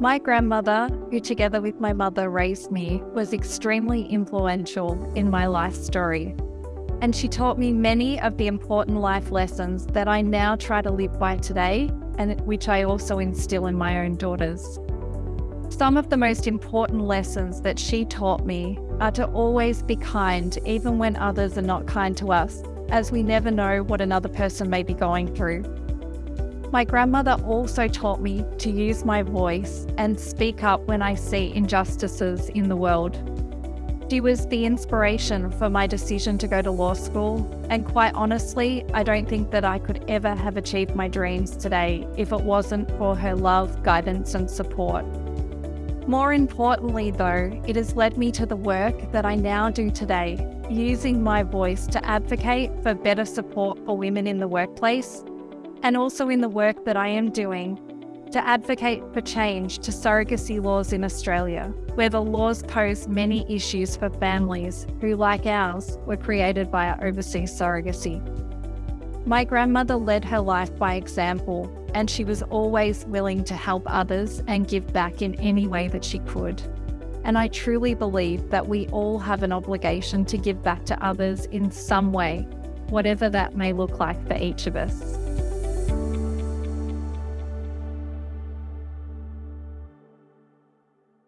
My grandmother, who together with my mother raised me, was extremely influential in my life story. And she taught me many of the important life lessons that I now try to live by today and which I also instill in my own daughters. Some of the most important lessons that she taught me are to always be kind, even when others are not kind to us, as we never know what another person may be going through. My grandmother also taught me to use my voice and speak up when I see injustices in the world. She was the inspiration for my decision to go to law school, and quite honestly, I don't think that I could ever have achieved my dreams today if it wasn't for her love, guidance, and support. More importantly, though, it has led me to the work that I now do today, using my voice to advocate for better support for women in the workplace and also in the work that I am doing to advocate for change to surrogacy laws in Australia, where the laws pose many issues for families who, like ours, were created by overseas surrogacy. My grandmother led her life by example, and she was always willing to help others and give back in any way that she could. And I truly believe that we all have an obligation to give back to others in some way, whatever that may look like for each of us.